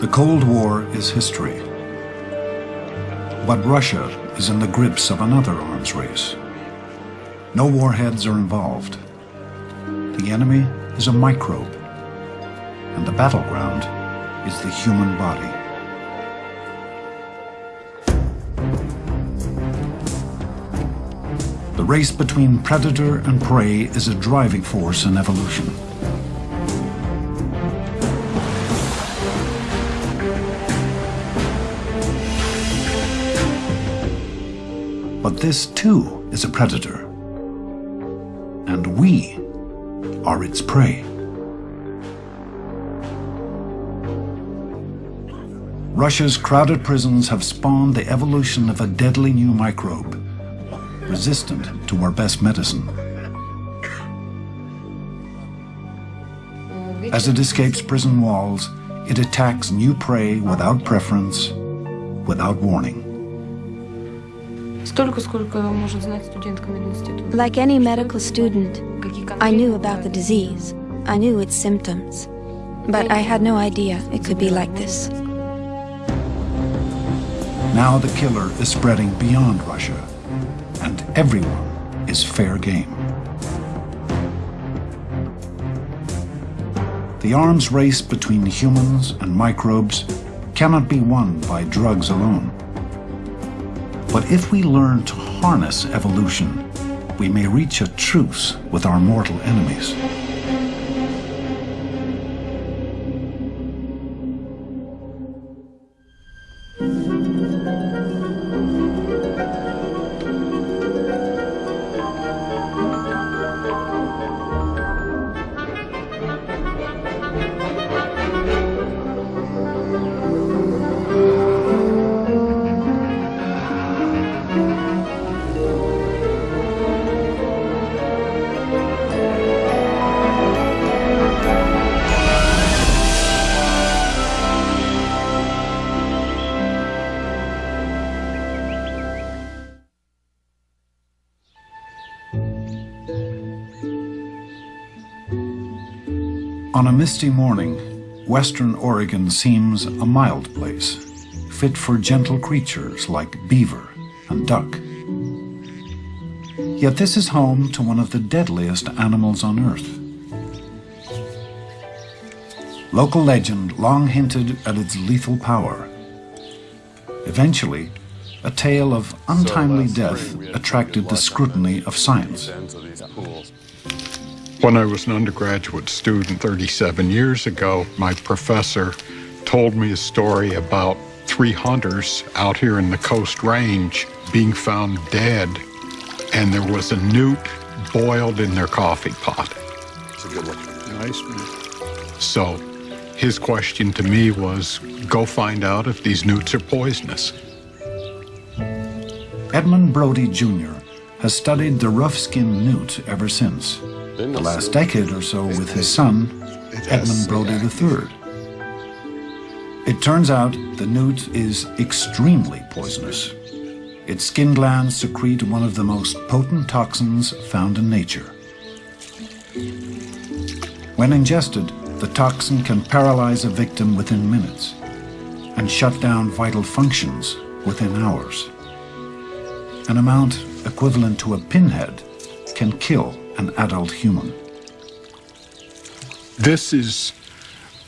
The Cold War is history. But Russia is in the grips of another arms race. No warheads are involved. The enemy is a microbe, and the battleground is the human body. The race between predator and prey is a driving force in evolution. This too is a predator. And we are its prey. Russia's crowded prisons have spawned the evolution of a deadly new microbe, resistant to our best medicine. As it escapes prison walls, it attacks new prey without preference, without warning. Столько, сколько может знать студентка мединститута. Like any medical student, I knew about the disease. I knew its symptoms. But I had no idea it could be like this. Now the killer is spreading beyond Russia, and everyone is fair game. The arms race between humans and microbes cannot be won by drugs alone. But if we learn to harness evolution, we may reach a truce with our mortal enemies. On a misty morning, western Oregon seems a mild place, fit for gentle creatures like beaver and duck. Yet this is home to one of the deadliest animals on Earth. Local legend long hinted at its lethal power. Eventually, a tale of untimely death attracted the scrutiny of science. When I was an undergraduate student 37 years ago, my professor told me a story about three hunters out here in the Coast Range being found dead, and there was a newt boiled in their coffee pot. It's a good one. Nice one. So his question to me was go find out if these newts are poisonous. Edmund Brodie Jr. has studied the rough-skinned newt ever since the last decade or so with his son, Edmund Brodie III. It turns out the newt is extremely poisonous. Its skin glands secrete one of the most potent toxins found in nature. When ingested, the toxin can paralyze a victim within minutes and shut down vital functions within hours. An amount equivalent to a pinhead can kill an adult human. This is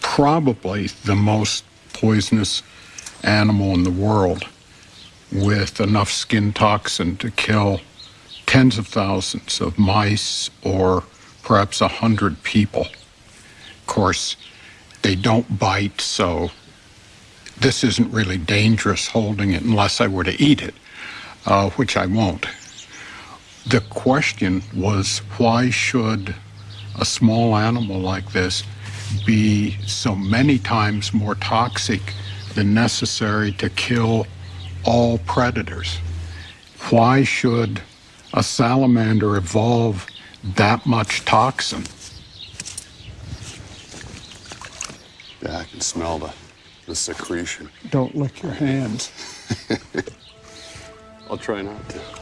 probably the most poisonous animal in the world with enough skin toxin to kill tens of thousands of mice or perhaps a hundred people. Of course, they don't bite, so this isn't really dangerous holding it unless I were to eat it, uh, which I won't. The question was why should a small animal like this be so many times more toxic than necessary to kill all predators? Why should a salamander evolve that much toxin? Yeah, I can smell the, the secretion. Don't lick your hands. I'll try not to.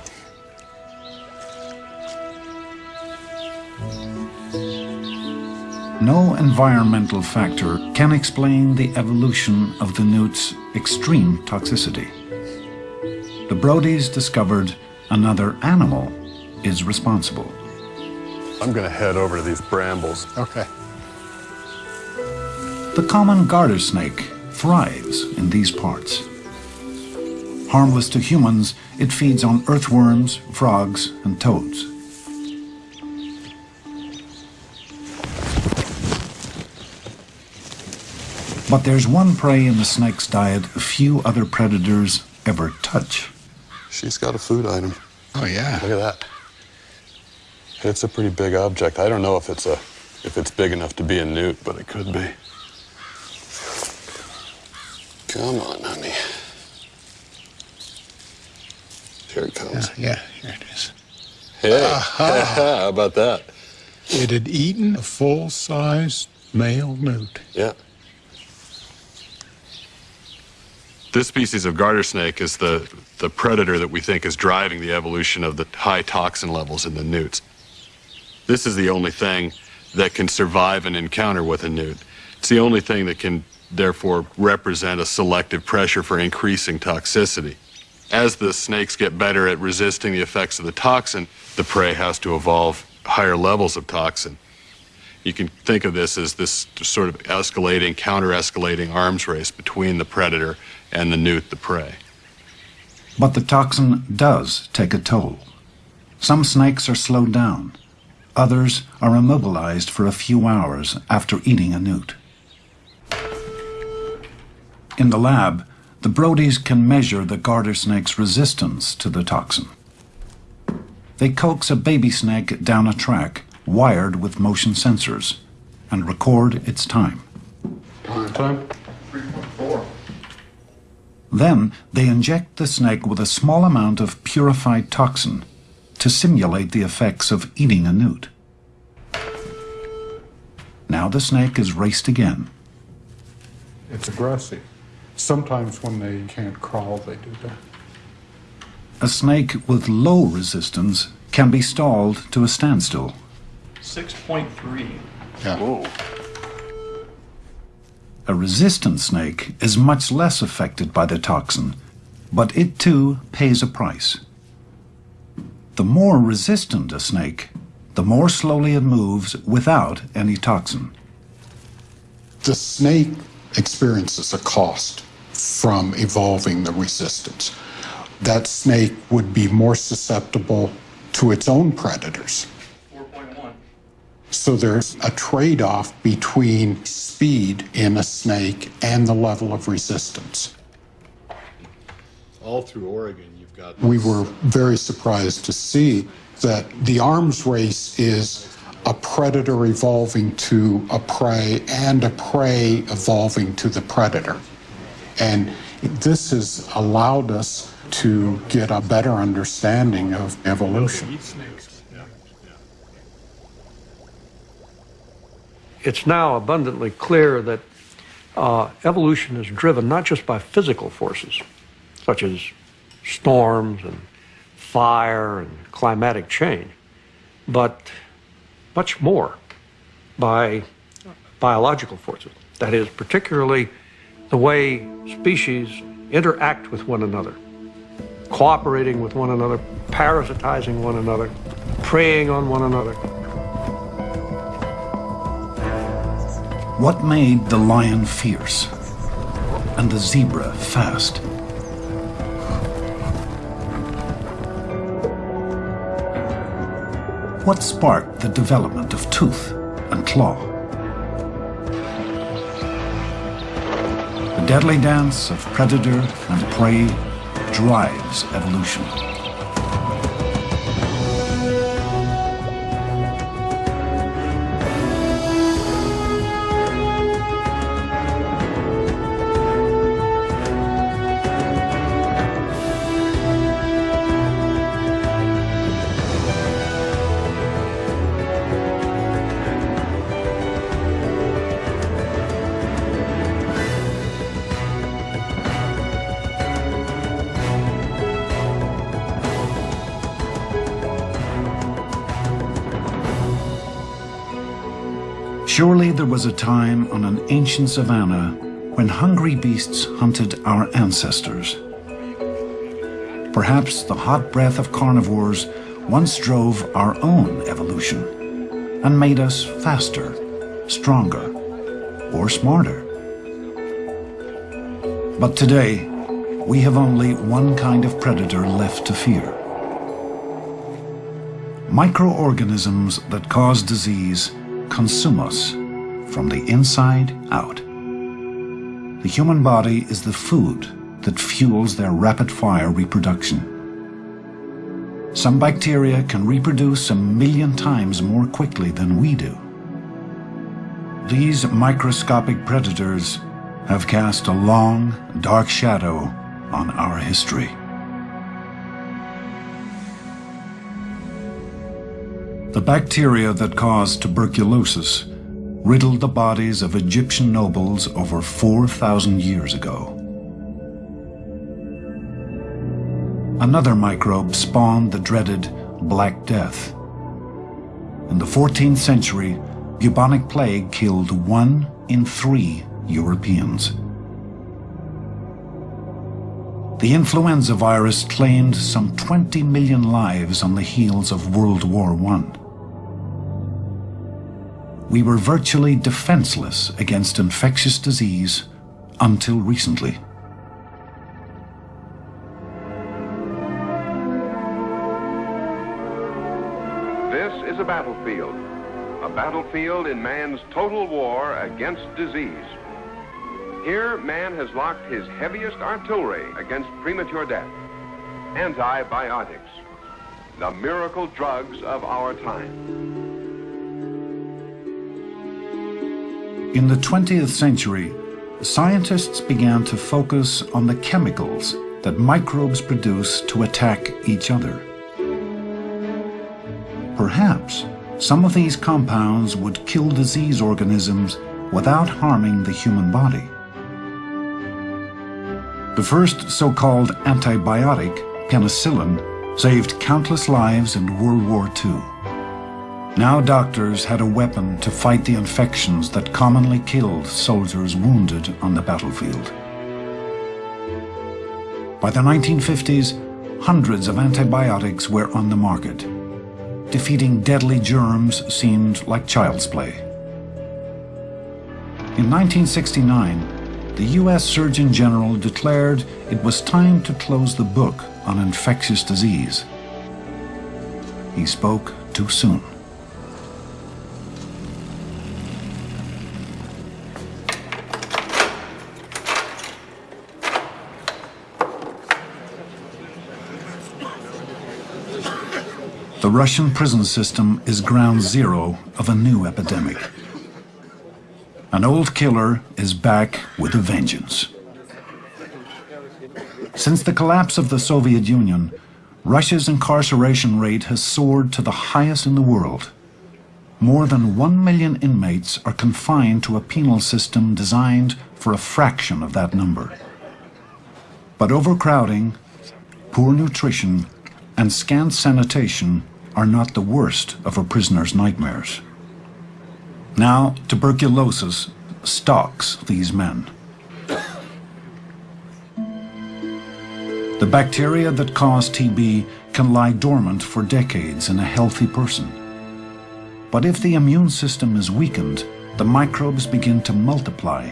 No environmental factor can explain the evolution of the newt's extreme toxicity. The Brodies discovered another animal is responsible. I'm gonna head over to these brambles. Okay. The common garter snake thrives in these parts. Harmless to humans, it feeds on earthworms, frogs, and toads. But there's one prey in the snake's diet few other predators ever touch. She's got a food item. Oh, yeah. Look at that. It's a pretty big object. I don't know if it's a if it's big enough to be a newt, but it could be. Come on, honey. Here it comes. Yeah, yeah, here it is. Hey, how about that? It had eaten a full-sized male newt. Yeah. This species of garter snake is the, the predator that we think is driving the evolution of the high toxin levels in the newts. This is the only thing that can survive an encounter with a newt. It's the only thing that can therefore represent a selective pressure for increasing toxicity. As the snakes get better at resisting the effects of the toxin, the prey has to evolve higher levels of toxin. You can think of this as this sort of escalating, counter-escalating arms race between the predator and the newt, the prey. But the toxin does take a toll. Some snakes are slowed down. Others are immobilized for a few hours after eating a newt. In the lab, the Brodies can measure the garter snake's resistance to the toxin. They coax a baby snake down a track wired with motion sensors and record its time. Time? Then they inject the snake with a small amount of purified toxin to simulate the effects of eating a newt. Now the snake is raced again. It's aggressive. Sometimes when they can't crawl, they do that. A snake with low resistance can be stalled to a standstill. 6.3. Yeah. Whoa. A resistant snake is much less affected by the toxin, but it too pays a price. The more resistant a snake, the more slowly it moves without any toxin. The snake experiences a cost from evolving the resistance. That snake would be more susceptible to its own predators. 4.1. So there's a trade off between speed in a snake and the level of resistance. All through Oregon, you've got. We were very surprised to see that the arms race is a predator evolving to a prey and a prey evolving to the predator. And this has allowed us to get a better understanding of evolution. It's now abundantly clear that uh, evolution is driven not just by physical forces, such as storms and fire and climatic change, but much more by biological forces. That is, particularly the way species interact with one another, cooperating with one another, parasitizing one another, preying on one another. What made the lion fierce and the zebra fast? What sparked the development of tooth and claw? The deadly dance of predator and prey drives evolution. Was a time on an ancient savanna when hungry beasts hunted our ancestors. Perhaps the hot breath of carnivores once drove our own evolution and made us faster, stronger, or smarter. But today, we have only one kind of predator left to fear. Microorganisms that cause disease consume us from the inside out. The human body is the food that fuels their rapid-fire reproduction. Some bacteria can reproduce a million times more quickly than we do. These microscopic predators have cast a long, dark shadow on our history. The bacteria that caused tuberculosis riddled the bodies of Egyptian nobles over 4,000 years ago. Another microbe spawned the dreaded Black Death. In the 14th century, bubonic plague killed one in three Europeans. The influenza virus claimed some 20 million lives on the heels of World War I. We were virtually defenseless against infectious disease until recently. This is a battlefield, a battlefield in man's total war against disease. Here, man has locked his heaviest artillery against premature death. Antibiotics, the miracle drugs of our time. In the 20th century, scientists began to focus on the chemicals that microbes produce to attack each other. Perhaps some of these compounds would kill disease organisms without harming the human body. The first so-called antibiotic, penicillin, saved countless lives in World War II. Now doctors had a weapon to fight the infections that commonly killed soldiers wounded on the battlefield. By the 1950s, hundreds of antibiotics were on the market. Defeating deadly germs seemed like child's play. In 1969, the U.S. Surgeon General declared it was time to close the book on infectious disease. He spoke too soon. The Russian prison system is ground zero of a new epidemic. An old killer is back with a vengeance. Since the collapse of the Soviet Union, Russia's incarceration rate has soared to the highest in the world. More than one million inmates are confined to a penal system designed for a fraction of that number. But overcrowding, poor nutrition, and scant sanitation are not the worst of a prisoner's nightmares. Now, tuberculosis stalks these men. The bacteria that cause TB can lie dormant for decades in a healthy person. But if the immune system is weakened, the microbes begin to multiply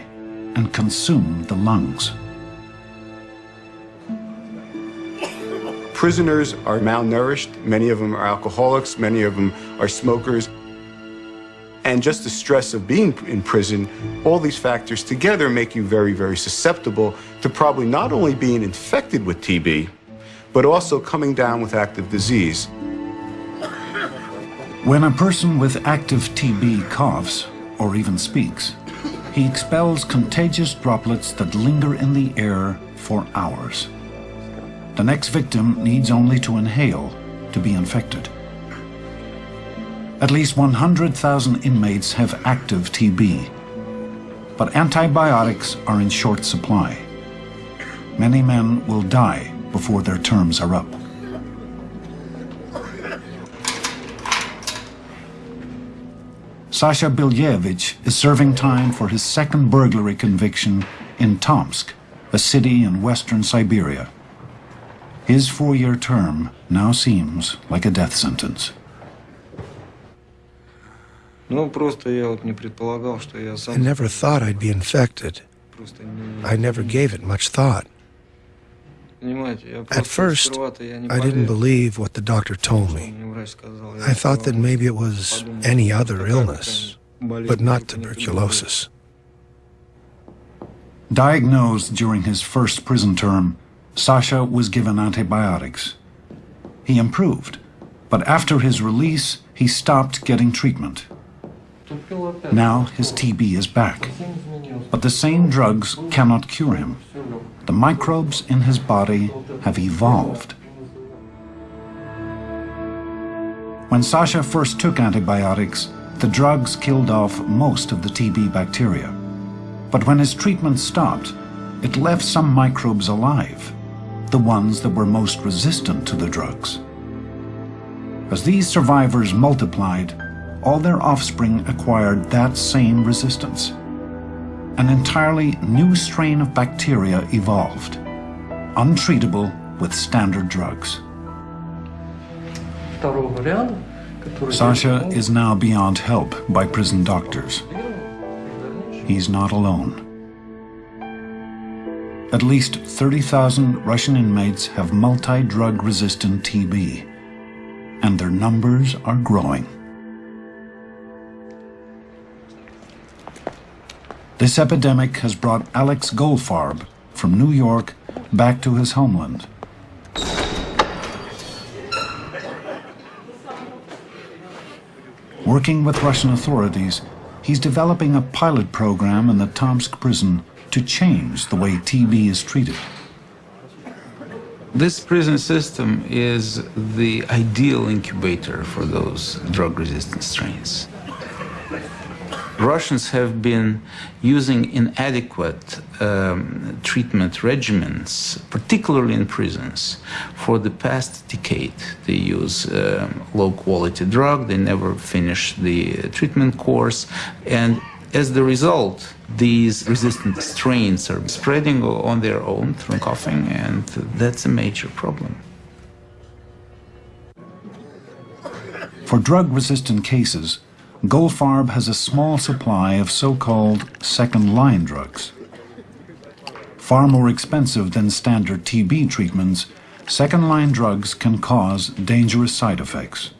and consume the lungs. Prisoners are malnourished, many of them are alcoholics, many of them are smokers, and just the stress of being in prison, all these factors together make you very, very susceptible to probably not only being infected with TB, but also coming down with active disease. When a person with active TB coughs, or even speaks, he expels contagious droplets that linger in the air for hours. The next victim needs only to inhale to be infected. At least 100,000 inmates have active TB. But antibiotics are in short supply. Many men will die before their terms are up. Sasha Bilyevich is serving time for his second burglary conviction in Tomsk, a city in western Siberia. His four-year term now seems like a death sentence. I never thought I'd be infected. I never gave it much thought. At first, I didn't believe what the doctor told me. I thought that maybe it was any other illness, but not tuberculosis. Diagnosed during his first prison term, Sasha was given antibiotics. He improved, but after his release, he stopped getting treatment. Now his TB is back, but the same drugs cannot cure him. The microbes in his body have evolved. When Sasha first took antibiotics, the drugs killed off most of the TB bacteria. But when his treatment stopped, it left some microbes alive, the ones that were most resistant to the drugs. As these survivors multiplied, all their offspring acquired that same resistance. An entirely new strain of bacteria evolved, untreatable with standard drugs. Sasha is now beyond help by prison doctors. He's not alone. At least 30,000 Russian inmates have multi-drug resistant TB, and their numbers are growing. This epidemic has brought Alex Goldfarb from New York back to his homeland. Working with Russian authorities, he's developing a pilot program in the Tomsk prison to change the way TB is treated. This prison system is the ideal incubator for those drug-resistant strains. Russians have been using inadequate um, treatment regimens, particularly in prisons, for the past decade. They use um, low-quality drug, they never finish the treatment course, and as the result, these resistant strains are spreading on their own through coughing, and that's a major problem. For drug-resistant cases, Goldfarb has a small supply of so-called second-line drugs. Far more expensive than standard TB treatments, second-line drugs can cause dangerous side effects.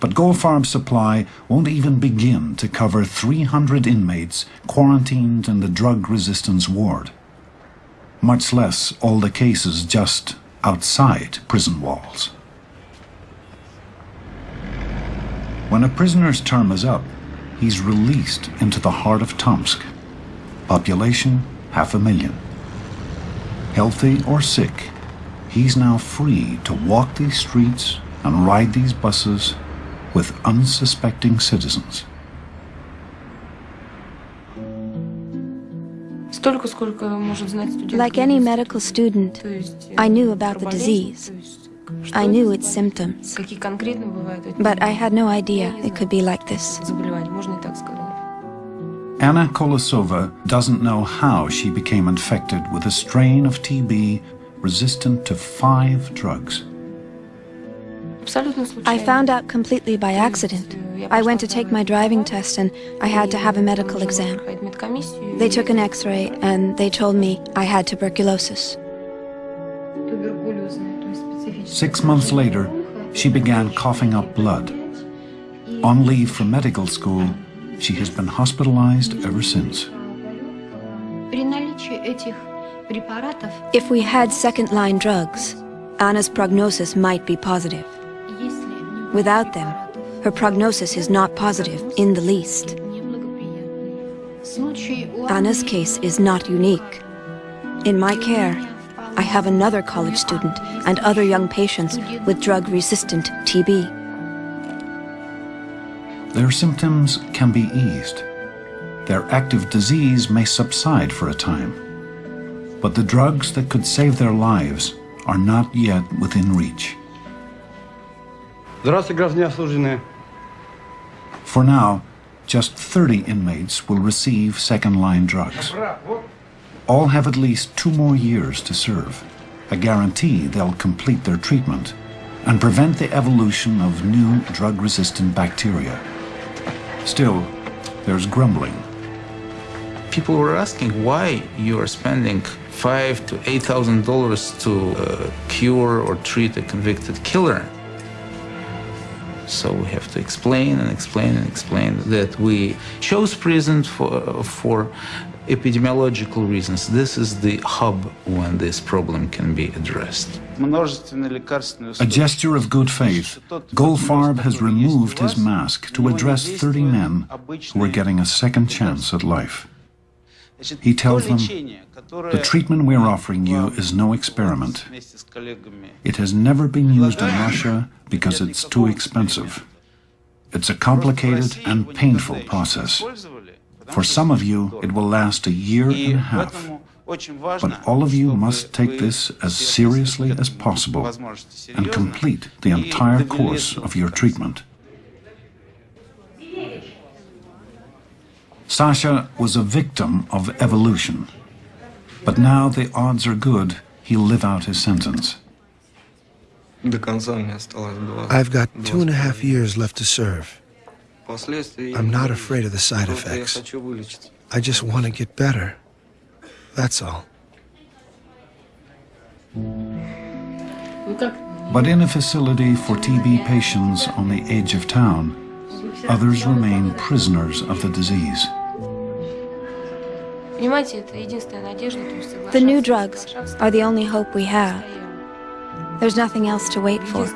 But Goldfarb's supply won't even begin to cover 300 inmates quarantined in the drug resistance ward, much less all the cases just outside prison walls. When a prisoner's term is up, he's released into the heart of Tomsk. Population, half a million. Healthy or sick, he's now free to walk these streets and ride these buses with unsuspecting citizens. Like any medical student, I knew about the disease. I knew its symptoms, but I had no idea it could be like this. Anna Kolosova doesn't know how she became infected with a strain of TB resistant to five drugs. I found out completely by accident. I went to take my driving test and I had to have a medical exam. They took an x-ray and they told me I had tuberculosis. Six months later, she began coughing up blood. On leave from medical school, she has been hospitalized ever since. If we had second-line drugs, Anna's prognosis might be positive. Without them, her prognosis is not positive in the least. Anna's case is not unique. In my care, I have another college student and other young patients with drug-resistant TB. Their symptoms can be eased. Their active disease may subside for a time. But the drugs that could save their lives are not yet within reach. For now, just 30 inmates will receive second-line drugs. All have at least two more years to serve, a guarantee they'll complete their treatment and prevent the evolution of new drug-resistant bacteria. Still, there's grumbling. People were asking why you are spending five to eight thousand dollars to uh, cure or treat a convicted killer. So we have to explain and explain and explain that we chose prison for, for epidemiological reasons. This is the hub when this problem can be addressed. A gesture of good faith, Goldfarb has removed his mask to address 30 men who are getting a second chance at life. He tells them, the treatment we're offering you is no experiment. It has never been used in Russia because it's too expensive. It's a complicated and painful process. For some of you, it will last a year and a half. But all of you must take this as seriously as possible and complete the entire course of your treatment. Sasha was a victim of evolution. But now the odds are good he'll live out his sentence. I've got two and a half years left to serve. I'm not afraid of the side effects. I just want to get better. That's all. But in a facility for TB patients on the edge of town, others remain prisoners of the disease. The new drugs are the only hope we have. There's nothing else to wait for.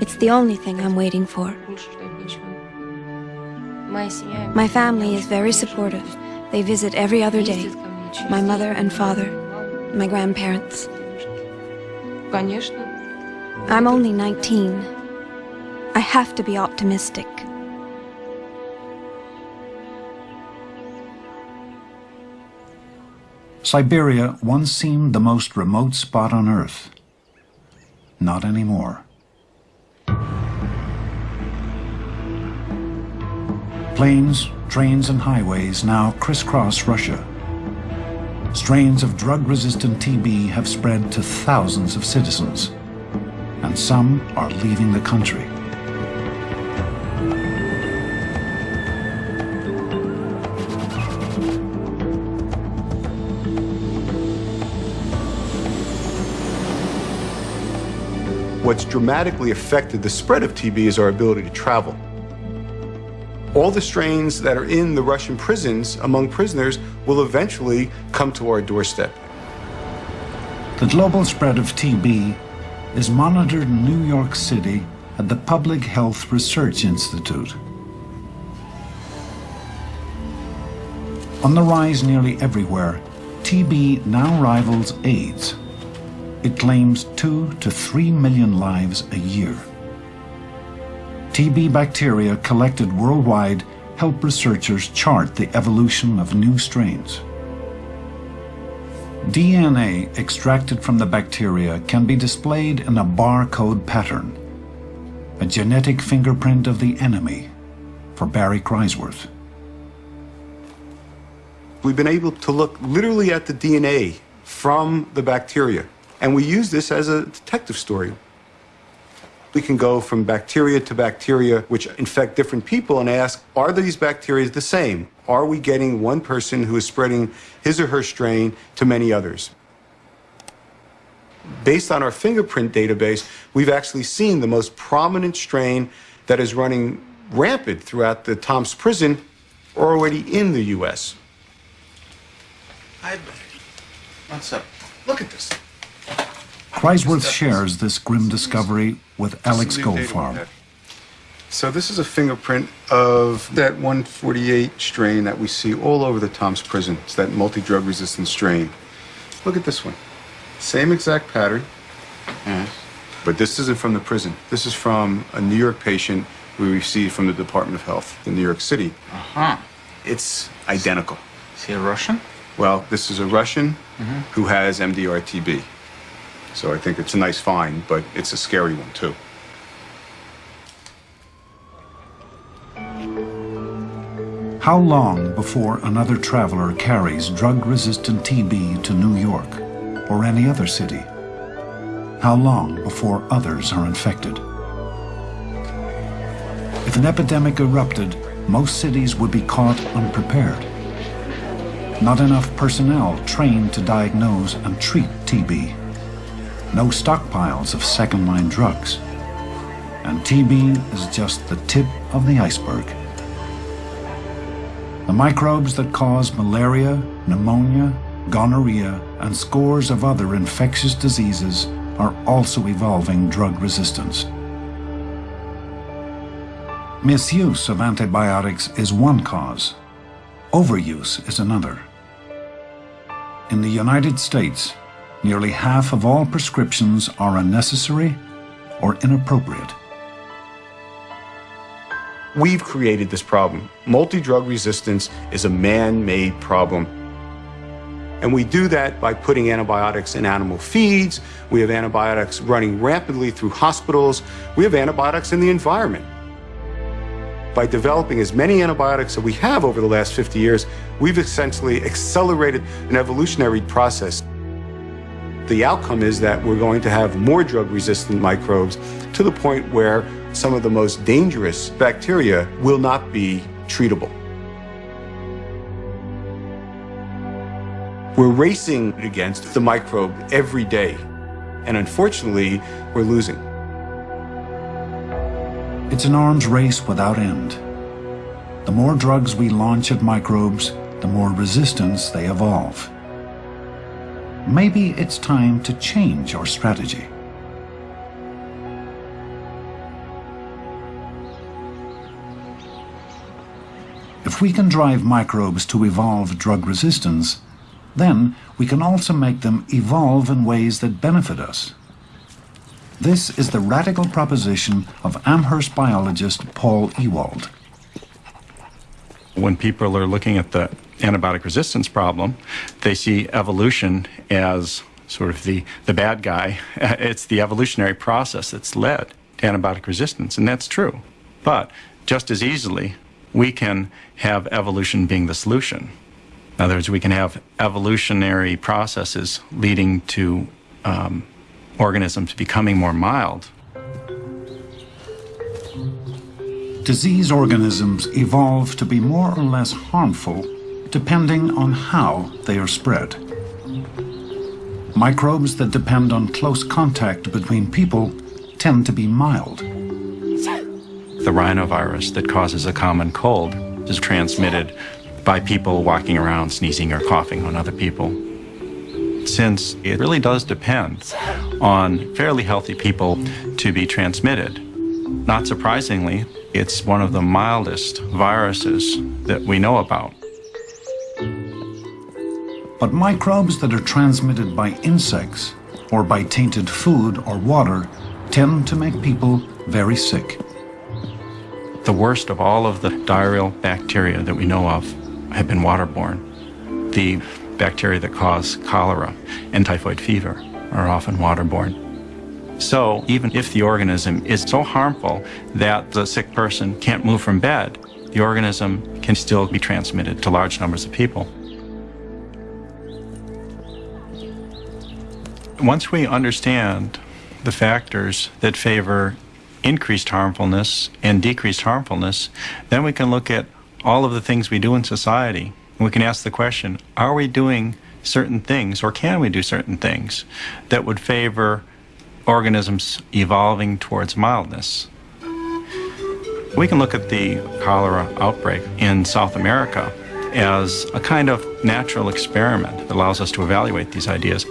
It's the only thing I'm waiting for. My family is very supportive. They visit every other day. My mother and father, my grandparents. I'm only 19. I have to be optimistic. Siberia once seemed the most remote spot on Earth. Not anymore. Planes, trains and highways now crisscross Russia. Strains of drug-resistant TB have spread to thousands of citizens, and some are leaving the country. What's dramatically affected the spread of TB is our ability to travel. All the strains that are in the Russian prisons among prisoners will eventually come to our doorstep. The global spread of TB is monitored in New York City at the Public Health Research Institute. On the rise nearly everywhere, TB now rivals AIDS it claims two to three million lives a year. TB bacteria collected worldwide help researchers chart the evolution of new strains. DNA extracted from the bacteria can be displayed in a barcode pattern, a genetic fingerprint of the enemy for Barry Kreiswirth. We've been able to look literally at the DNA from the bacteria and we use this as a detective story. We can go from bacteria to bacteria which infect different people and ask, are these bacteria the same? Are we getting one person who is spreading his or her strain to many others? Based on our fingerprint database, we've actually seen the most prominent strain that is running rampant throughout the Tomsk prison already in the U.S. Hi, What's up? Look at this. Kreiswirth shares this grim discovery with Alex Goldfarb. So this is a fingerprint of that 148 strain that we see all over the Tomsk prison. It's that multi-drug resistant strain. Look at this one. Same exact pattern. Yes. But this isn't from the prison. This is from a New York patient we received from the Department of Health in New York City. Uh-huh. It's identical. Is he a Russian? Well, this is a Russian mm -hmm. who has MDR-TB. So I think it's a nice find, but it's a scary one too. How long before another traveler carries drug-resistant TB to New York or any other city? How long before others are infected? If an epidemic erupted, most cities would be caught unprepared. Not enough personnel trained to diagnose and treat TB. No stockpiles of second-line drugs. And TB is just the tip of the iceberg. The microbes that cause malaria, pneumonia, gonorrhea, and scores of other infectious diseases are also evolving drug resistance. Misuse of antibiotics is one cause. Overuse is another. In the United States, nearly half of all prescriptions are unnecessary or inappropriate. We've created this problem. Multi-drug resistance is a man-made problem. And we do that by putting antibiotics in animal feeds. We have antibiotics running rapidly through hospitals. We have antibiotics in the environment. By developing as many antibiotics that we have over the last 50 years, we've essentially accelerated an evolutionary process. The outcome is that we're going to have more drug-resistant microbes to the point where some of the most dangerous bacteria will not be treatable. We're racing against the microbe every day, and unfortunately, we're losing. It's an arms race without end. The more drugs we launch at microbes, the more resistance they evolve. Maybe it's time to change our strategy. If we can drive microbes to evolve drug resistance, then we can also make them evolve in ways that benefit us. This is the radical proposition of Amherst biologist Paul Ewald. When people are looking at the antibiotic resistance problem, they see evolution as sort of the, the bad guy. It's the evolutionary process that's led to antibiotic resistance, and that's true. But just as easily, we can have evolution being the solution. In other words, we can have evolutionary processes leading to um, organisms becoming more mild. Disease organisms evolve to be more or less harmful depending on how they are spread. Microbes that depend on close contact between people tend to be mild. The rhinovirus that causes a common cold is transmitted by people walking around sneezing or coughing on other people since it really does depend on fairly healthy people to be transmitted. Not surprisingly, it's one of the mildest viruses that we know about. But microbes that are transmitted by insects or by tainted food or water tend to make people very sick. The worst of all of the diarrheal bacteria that we know of have been waterborne. The bacteria that cause cholera and typhoid fever are often waterborne. So even if the organism is so harmful that the sick person can't move from bed, the organism can still be transmitted to large numbers of people. Once we understand the factors that favor increased harmfulness and decreased harmfulness, then we can look at all of the things we do in society we can ask the question, are we doing certain things or can we do certain things that would favor organisms evolving towards mildness? We can look at the cholera outbreak in South America as a kind of natural experiment that allows us to evaluate these ideas.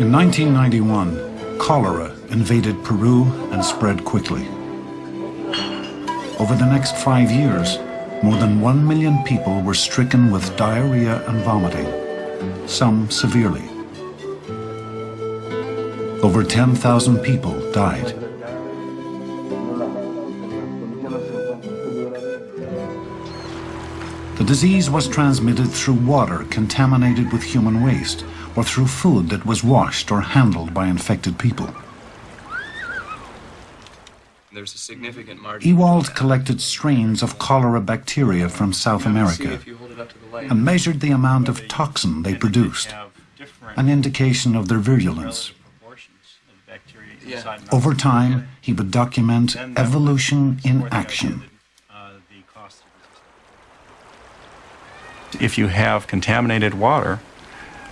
In 1991, cholera invaded Peru and spread quickly. Over the next five years, more than one million people were stricken with diarrhea and vomiting, some severely. Over 10,000 people died. The disease was transmitted through water contaminated with human waste or through food that was washed or handled by infected people. there's a significant margin. Ewald collected strains of cholera bacteria from South America and measured the amount of toxin they produced, an indication of their virulence. Over time, he would document evolution in action. If you have contaminated water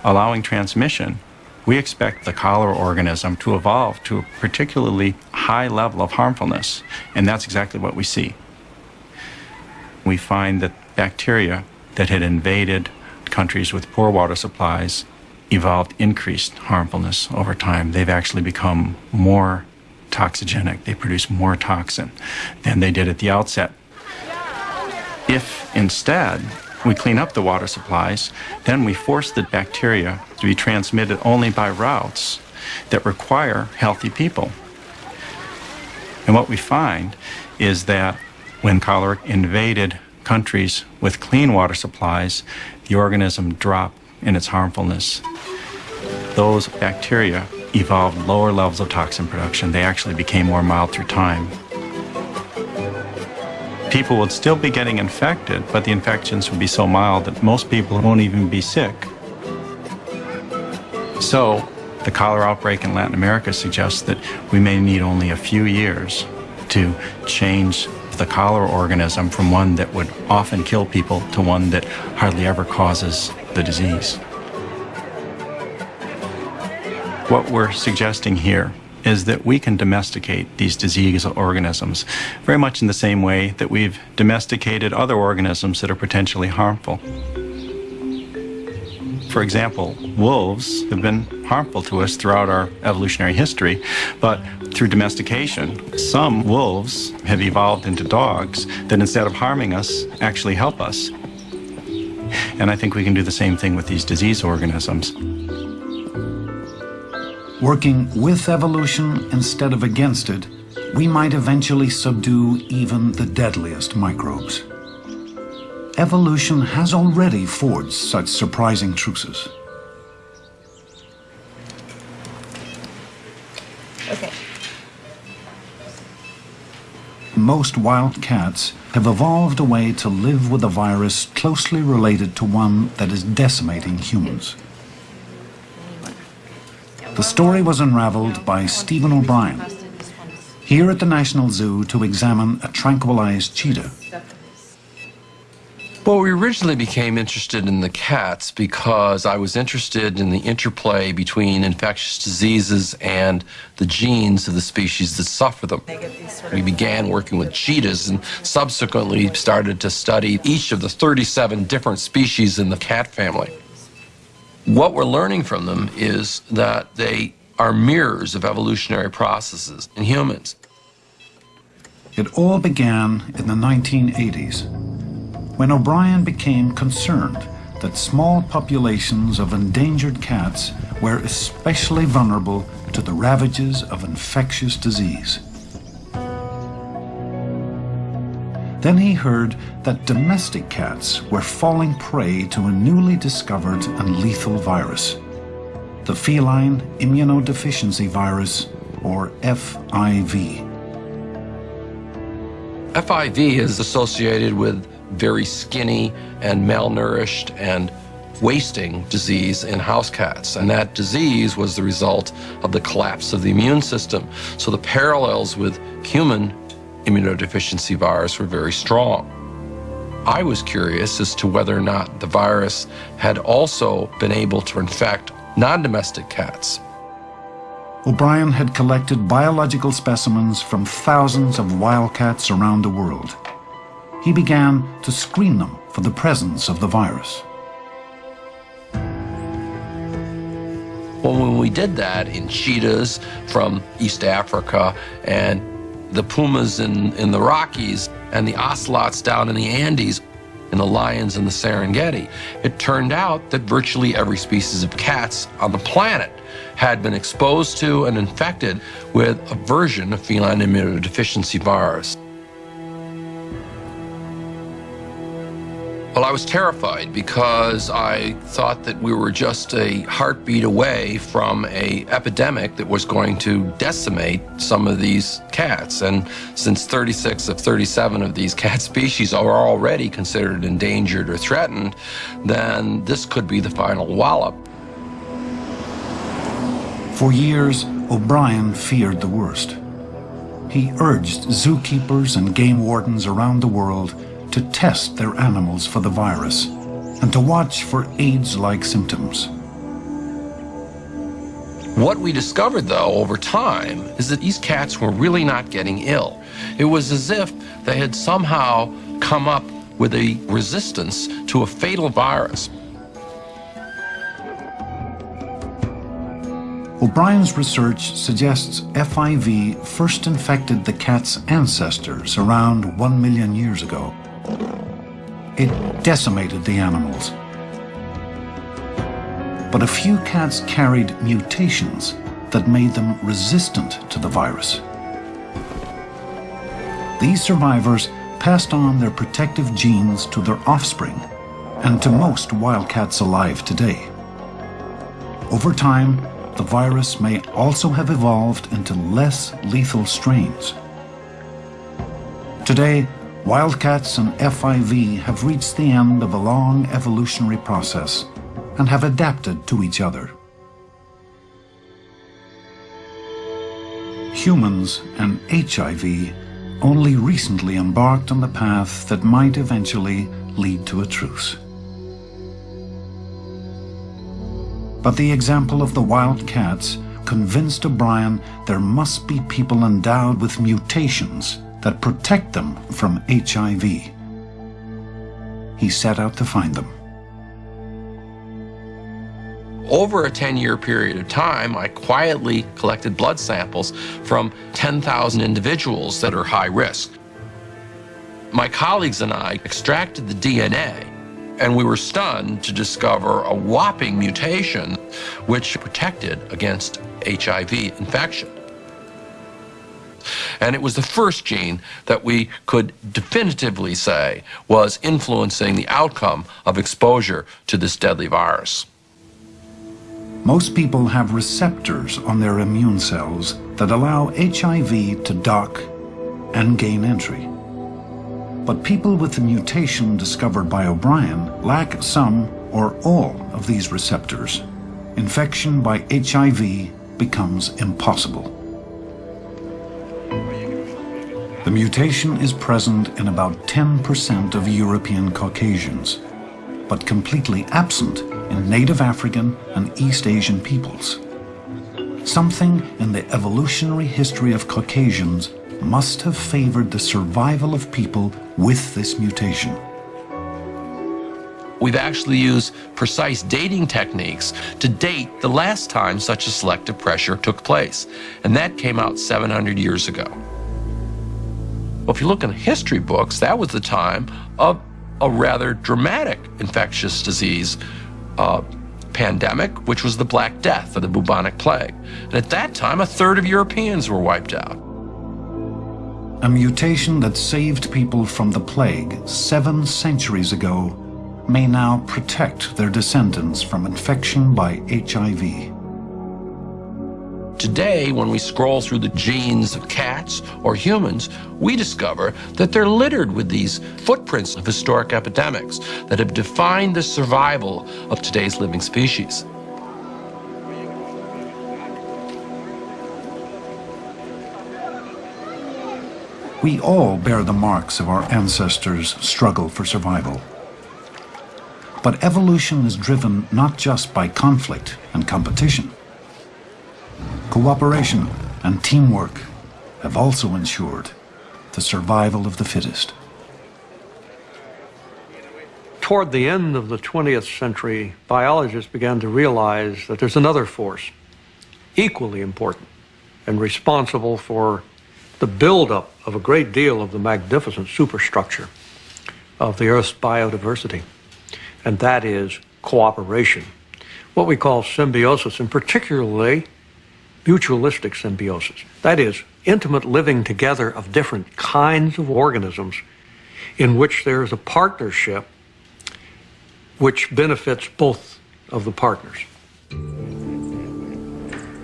allowing transmission, we expect the cholera organism to evolve to a particularly high level of harmfulness, and that's exactly what we see. We find that bacteria that had invaded countries with poor water supplies evolved increased harmfulness over time. They've actually become more toxigenic. They produce more toxin than they did at the outset. If instead we clean up the water supplies, then we force the bacteria to be transmitted only by routes that require healthy people. And what we find is that when cholera invaded countries with clean water supplies, the organism dropped in its harmfulness. Those bacteria evolved lower levels of toxin production. They actually became more mild through time. People would still be getting infected, but the infections would be so mild that most people won't even be sick. So, the cholera outbreak in Latin America suggests that we may need only a few years to change the cholera organism from one that would often kill people to one that hardly ever causes the disease. What we're suggesting here is that we can domesticate these disease organisms very much in the same way that we've domesticated other organisms that are potentially harmful. For example, wolves have been harmful to us throughout our evolutionary history, but through domestication, some wolves have evolved into dogs that instead of harming us, actually help us. And I think we can do the same thing with these disease organisms. Working with evolution instead of against it, we might eventually subdue even the deadliest microbes evolution has already forged such surprising truces. Okay. Most wild cats have evolved a way to live with a virus closely related to one that is decimating humans. The story was unraveled by Stephen O'Brien, here at the National Zoo to examine a tranquilized cheetah. Well, we originally became interested in the cats because I was interested in the interplay between infectious diseases and the genes of the species that suffer them. We began working with cheetahs and subsequently started to study each of the 37 different species in the cat family. What we're learning from them is that they are mirrors of evolutionary processes in humans. It all began in the 1980s when O'Brien became concerned that small populations of endangered cats were especially vulnerable to the ravages of infectious disease. Then he heard that domestic cats were falling prey to a newly discovered and lethal virus, the feline immunodeficiency virus, or FIV. FIV is associated with very skinny and malnourished and wasting disease in house cats. And that disease was the result of the collapse of the immune system. So the parallels with human immunodeficiency virus were very strong. I was curious as to whether or not the virus had also been able to infect non-domestic cats. O'Brien had collected biological specimens from thousands of wildcats around the world he began to screen them for the presence of the virus. Well, when we did that in cheetahs from East Africa and the pumas in, in the Rockies and the ocelots down in the Andes and the lions in the Serengeti, it turned out that virtually every species of cats on the planet had been exposed to and infected with a version of feline immunodeficiency virus. Well, I was terrified because I thought that we were just a heartbeat away from a epidemic that was going to decimate some of these cats. And since 36 of 37 of these cat species are already considered endangered or threatened, then this could be the final wallop. For years, O'Brien feared the worst. He urged zookeepers and game wardens around the world to test their animals for the virus and to watch for AIDS-like symptoms. What we discovered, though, over time, is that these cats were really not getting ill. It was as if they had somehow come up with a resistance to a fatal virus. O'Brien's research suggests FIV first infected the cat's ancestors around one million years ago. It decimated the animals. But a few cats carried mutations that made them resistant to the virus. These survivors passed on their protective genes to their offspring and to most wildcats alive today. Over time, the virus may also have evolved into less lethal strains. Today, wildcats and FIV have reached the end of a long evolutionary process and have adapted to each other. Humans and HIV only recently embarked on the path that might eventually lead to a truce. But the example of the wild cats convinced O'Brien there must be people endowed with mutations that protect them from HIV. He set out to find them. Over a 10-year period of time, I quietly collected blood samples from 10,000 individuals that are high risk. My colleagues and I extracted the DNA and we were stunned to discover a whopping mutation which protected against HIV infection. And it was the first gene that we could definitively say was influencing the outcome of exposure to this deadly virus. Most people have receptors on their immune cells that allow HIV to dock and gain entry. But people with the mutation discovered by O'Brien lack some or all of these receptors. Infection by HIV becomes impossible. The mutation is present in about 10% of European Caucasians, but completely absent in native African and East Asian peoples. Something in the evolutionary history of Caucasians must have favored the survival of people with this mutation. We've actually used precise dating techniques to date the last time such a selective pressure took place, and that came out 700 years ago. Well, if you look in history books, that was the time of a rather dramatic infectious disease uh, pandemic, which was the Black Death or the bubonic plague. And at that time, a third of Europeans were wiped out. A mutation that saved people from the plague seven centuries ago may now protect their descendants from infection by HIV. Today, when we scroll through the genes of cats or humans, we discover that they're littered with these footprints of historic epidemics that have defined the survival of today's living species. We all bear the marks of our ancestors' struggle for survival. But evolution is driven not just by conflict and competition. Cooperation and teamwork have also ensured the survival of the fittest. Toward the end of the 20th century, biologists began to realize that there's another force, equally important and responsible for the buildup of a great deal of the magnificent superstructure of the Earth's biodiversity, and that is cooperation, what we call symbiosis, and particularly mutualistic symbiosis. That is, intimate living together of different kinds of organisms in which there is a partnership which benefits both of the partners.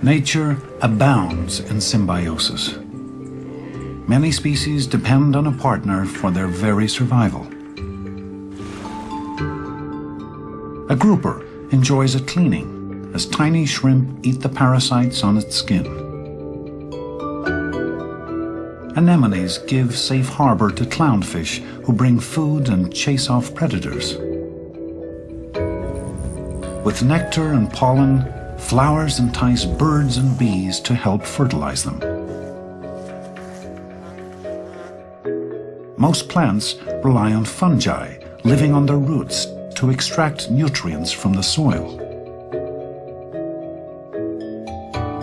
Nature abounds in symbiosis. Many species depend on a partner for their very survival. A grouper enjoys a cleaning as tiny shrimp eat the parasites on its skin. Anemones give safe harbor to clownfish who bring food and chase off predators. With nectar and pollen, flowers entice birds and bees to help fertilize them. Most plants rely on fungi living on their roots to extract nutrients from the soil.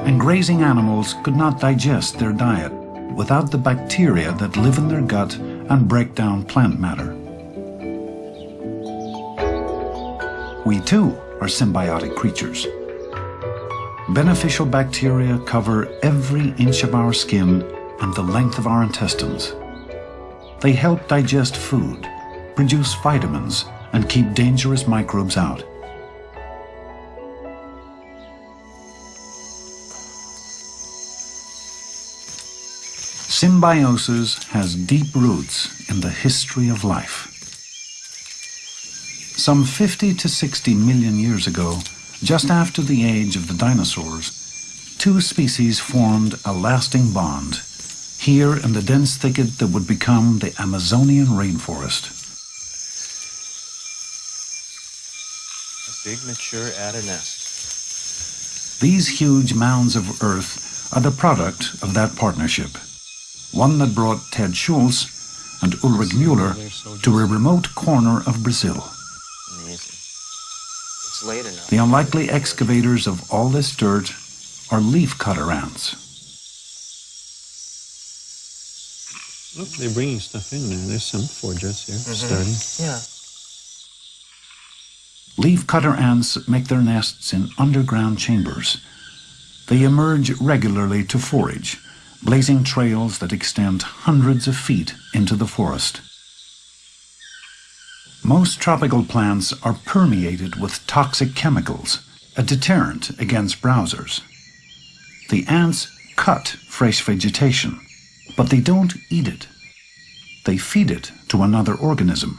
And grazing animals could not digest their diet without the bacteria that live in their gut and break down plant matter. We too are symbiotic creatures. Beneficial bacteria cover every inch of our skin and the length of our intestines. They help digest food, produce vitamins, and keep dangerous microbes out. Symbiosis has deep roots in the history of life. Some 50 to 60 million years ago, just after the age of the dinosaurs, two species formed a lasting bond here in the dense thicket that would become the Amazonian rainforest. A big mature Atta nest. These huge mounds of earth are the product of that partnership, one that brought Ted Schultz and Ulrich Mueller to a remote corner of Brazil. The unlikely excavators of all this dirt are leaf cutter ants. Look, they're bringing stuff in there. There's some forges here, Mhm. starting. Yeah. Leafcutter ants make their nests in underground chambers. They emerge regularly to forage, blazing trails that extend hundreds of feet into the forest. Most tropical plants are permeated with toxic chemicals, a deterrent against browsers. The ants cut fresh vegetation, but they don't eat it. They feed it to another organism.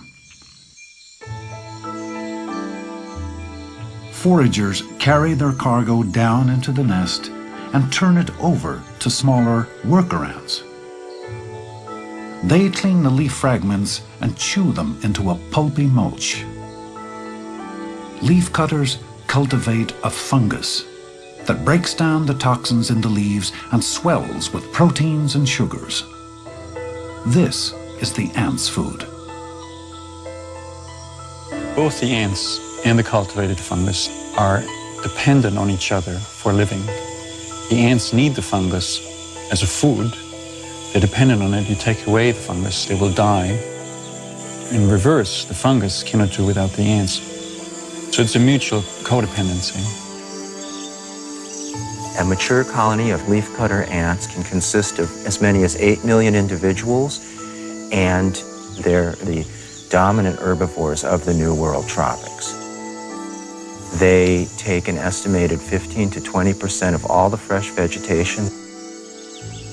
Foragers carry their cargo down into the nest and turn it over to smaller workarounds. They clean the leaf fragments and chew them into a pulpy mulch. Leaf cutters cultivate a fungus that breaks down the toxins in the leaves and swells with proteins and sugars. This is the ant's food. Both the ants and the cultivated fungus are dependent on each other for living. The ants need the fungus as a food. They're dependent on it. You take away the fungus, they will die. In reverse, the fungus cannot do without the ants. So it's a mutual codependency. A mature colony of leafcutter ants can consist of as many as 8 million individuals, and they're the dominant herbivores of the New World tropics. They take an estimated 15 to 20% of all the fresh vegetation.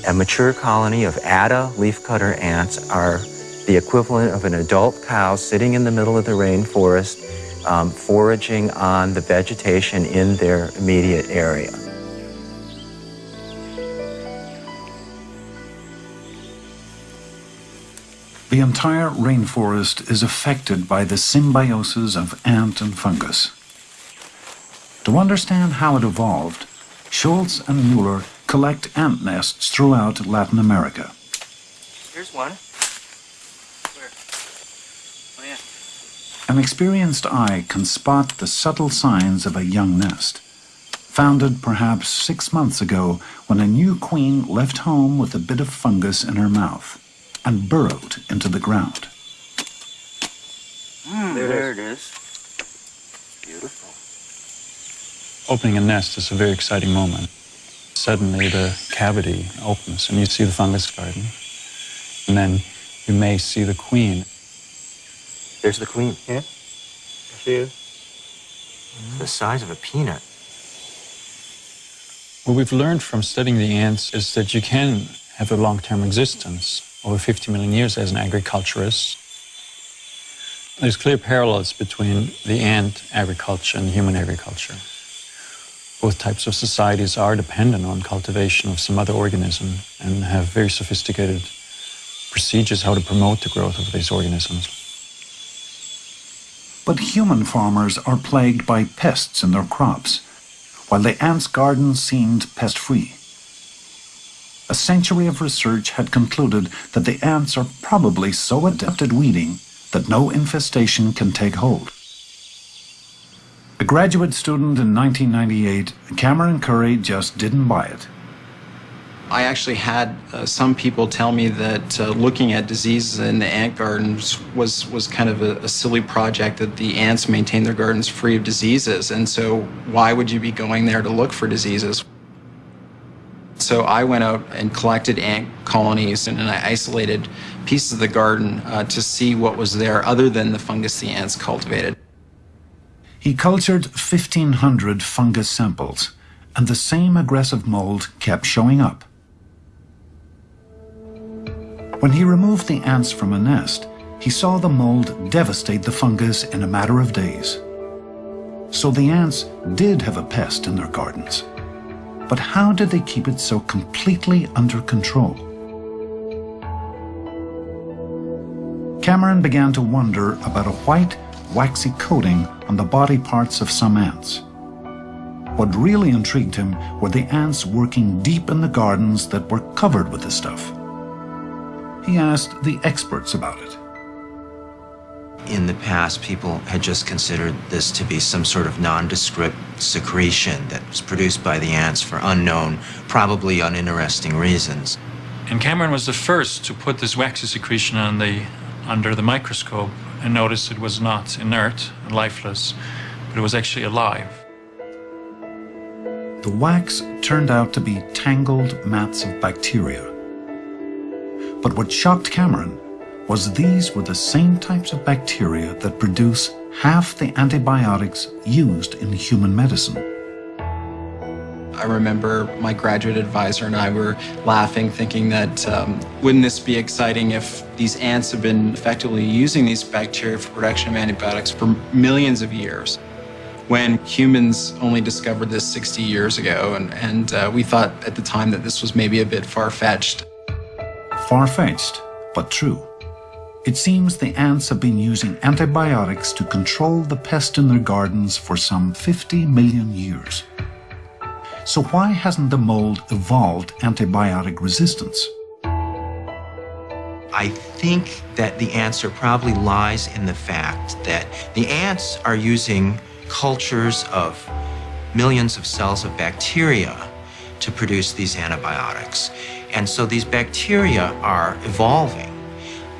A mature colony of Atta leafcutter ants are the equivalent of an adult cow sitting in the middle of the rainforest, um, foraging on the vegetation in their immediate area. The entire rainforest is affected by the symbiosis of ant and fungus. To understand how it evolved, Schultz and Mueller collect ant nests throughout Latin America. Here's one. Where? Oh, yeah. An experienced eye can spot the subtle signs of a young nest, founded perhaps six months ago when a new queen left home with a bit of fungus in her mouth and burrowed into the ground. Hmm, there, it is. Opening a nest is a very exciting moment. Suddenly the cavity opens and you see the fungus garden. And then you may see the queen. There's the queen. Yeah. to you? Mm-hmm. the size of a peanut. What we've learned from studying the ants is that you can have a long-term existence over 50 million years as an agriculturist. There's clear parallels between the ant agriculture and human agriculture. Both types of societies are dependent on cultivation of some other organism and have very sophisticated procedures how to promote the growth of these organisms. But human farmers are plagued by pests in their crops, while the ants' garden seemed pest-free. A century of research had concluded that the ants are probably so adept at weeding that no infestation can take hold. A graduate student in 1998, Cameron Currie just didn't buy it. I actually had uh, some people tell me that uh, looking at diseases in the ant gardens was, was kind of a, a, silly project, that the ants maintain their gardens free of diseases, and so why would you be going there to look for diseases? So I went out and collected ant colonies and, and I isolated pieces of the garden uh, to see what was there other than the fungus the ants cultivated. He cultured 1,500 fungus samples, and the same aggressive mold kept showing up. When he removed the ants from a nest, he saw the mold devastate the fungus in a matter of days. So the ants did have a pest in their gardens. But how did they keep it so completely under control? Cameron began to wonder about a white, waxy coating on the body parts of some ants. What really intrigued him were the ants working deep in the gardens that were covered with the stuff he asked the experts about it. In the past, people had just considered this to be some sort of nondescript secretion that was produced by the ants for unknown, probably uninteresting reasons. And Cameron was the first to put this waxy secretion on the, under the microscope and noticed it was not inert and lifeless, but it was actually alive. The wax turned out to be tangled mats of bacteria but what shocked Cameron was these were the same types of bacteria that produce half the antibiotics used in human medicine. I remember my graduate advisor and I were laughing, thinking that um, wouldn't this be exciting if these ants have been effectively using these bacteria for production of antibiotics for millions of years when humans only discovered this 60 years ago. And, and uh, we thought at the time that this was maybe a bit far-fetched. Far-fetched, but true. It seems the ants have been using antibiotics to control the pest in their gardens for some 50 million years. So why hasn't the mold evolved antibiotic resistance? I think that the answer probably lies in the fact that the ants are using cultures of millions of cells of bacteria to produce these antibiotics. And so these bacteria are evolving.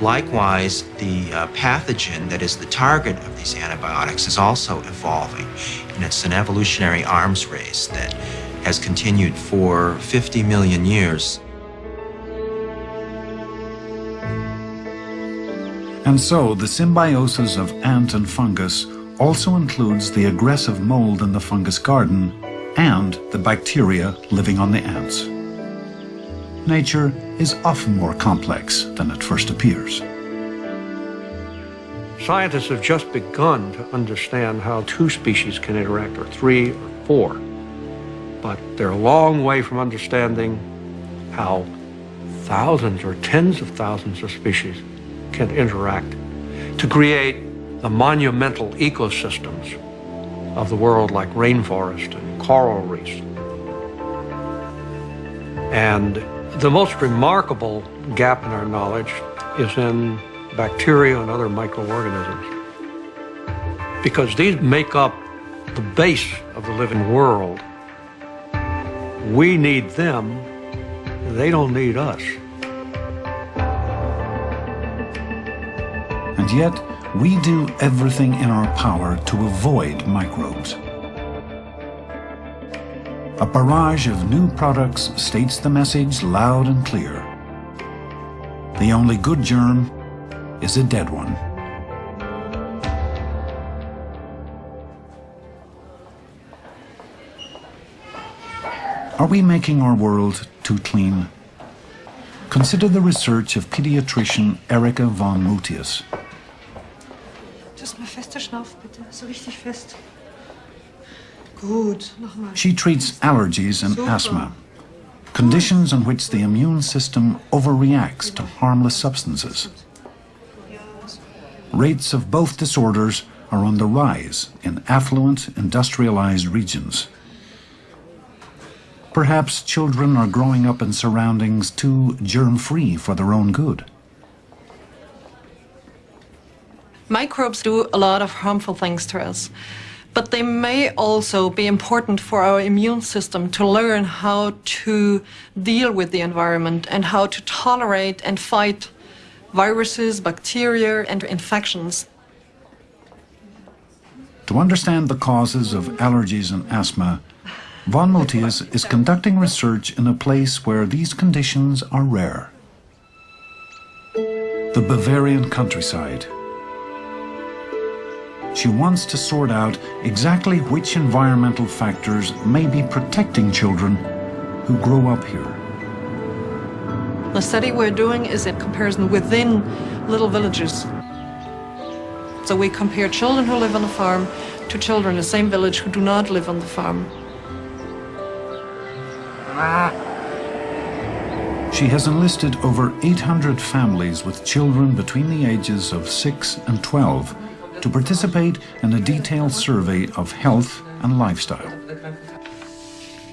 Likewise, the uh, pathogen that is the target of these antibiotics is also evolving. And it's an evolutionary arms race that has continued for 50 million years. And so the symbiosis of ant and fungus also includes the aggressive mold in the fungus garden and the bacteria living on the ants nature is often more complex than it first appears. Scientists have just begun to understand how two species can interact, or three or four. But they're a long way from understanding how thousands or tens of thousands of species can interact to create the monumental ecosystems of the world like rainforest and coral reefs. And the most remarkable gap in our knowledge is in bacteria and other microorganisms. Because these make up the base of the living world. We need them, they don't need us. And yet, we do everything in our power to avoid microbes. A barrage of new products states the message loud and clear. The only good germ is a dead one. Are we making our world too clean? Consider the research of pediatrician Erika von Mutius. She treats allergies and asthma, conditions in which the immune system overreacts to harmless substances. Rates of both disorders are on the rise in affluent, industrialized regions. Perhaps children are growing up in surroundings too germ-free for their own good. Microbes do a lot of harmful things to us, but they may also be important for our immune system to learn how to deal with the environment and how to tolerate and fight viruses, bacteria, and infections. To understand the causes of allergies and asthma, Von Mutius is conducting research in a place where these conditions are rare. The Bavarian countryside. She wants to sort out exactly which environmental factors may be protecting children who grow up here. The study we're doing is a comparison within little villages. So we compare children who live on the farm to children in the same village who do not live on the farm. She has enlisted over 800 families with children between the ages of 6 and 12 to participate in a detailed survey of health and lifestyle.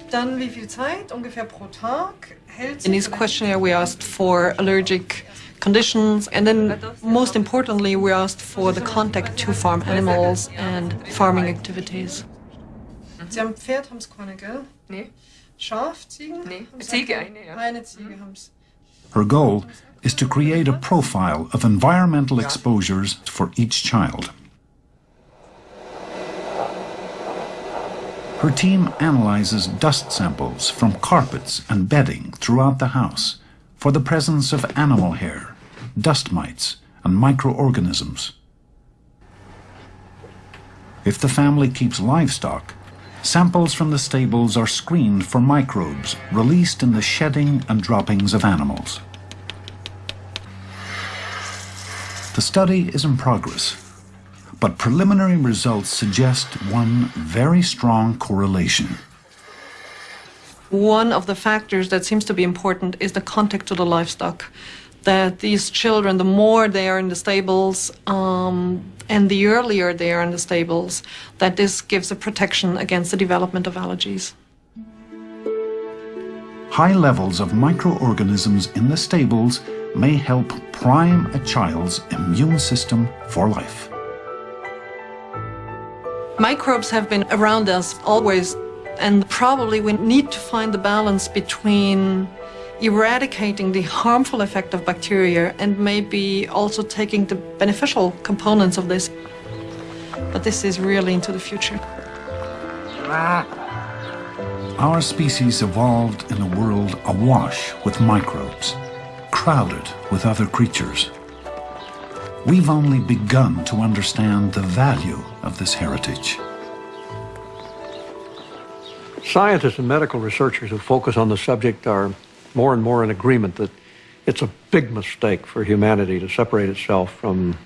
Dann wie viel Zeit ungefähr pro Tag In this questionnaire we asked for allergic conditions and then most importantly we asked for the contact to farm animals and farming activities. Sie haben Pferd, haben keine, gell? Nee. Schaf, Ziegen? Nee, Ziege, eine, ja. Eine Ziege mhm. haben Her goal is to create a profile of environmental exposures for each child. Her team analyzes dust samples from carpets and bedding throughout the house for the presence of animal hair, dust mites, and microorganisms. If the family keeps livestock, samples from the stables are screened for microbes released in the shedding and droppings of animals. The study is in progress but preliminary results suggest one very strong correlation. One of the factors that seems to be important is the contact to the livestock. That these children, the more they are in the stables um, and the earlier they are in the stables, that this gives a protection against the development of allergies. High levels of microorganisms in the stables may help prime a child's immune system for life. Microbes have been around us always, and probably we need to find the balance between eradicating the harmful effect of bacteria and maybe also taking the beneficial components of this. But this is really into the future. Ah. Our species evolved in a world awash with microbes, crowded with other creatures we've only begun to understand the value of this heritage. Scientists and medical researchers who focus on the subject are more and more in agreement that it's a big mistake for humanity to separate itself from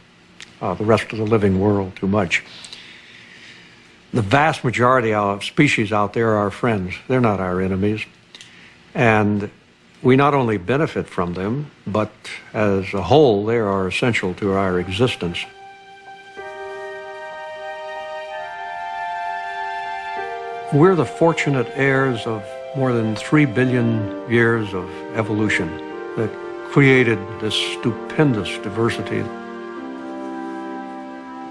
uh, the rest of the living world too much. The vast majority of species out there are our friends. They're not our enemies. And we not only benefit from them, but as a whole, they are essential to our existence. We're the fortunate heirs of more than three billion years of evolution that created this stupendous diversity.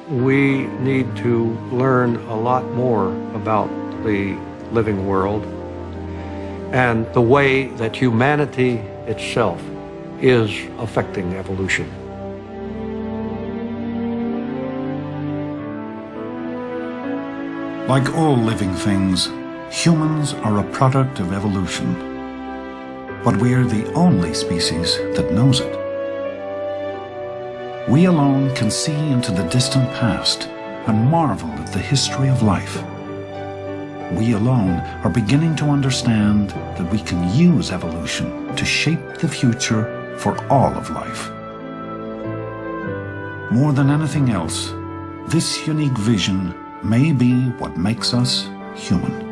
We need to learn a lot more about the living world and the way that humanity itself is affecting evolution. Like all living things, humans are a product of evolution. But we are the only species that knows it. We alone can see into the distant past and marvel at the history of life. we alone are beginning to understand that we can use evolution to shape the future for all of life. More than anything else, this unique vision may be what makes us human.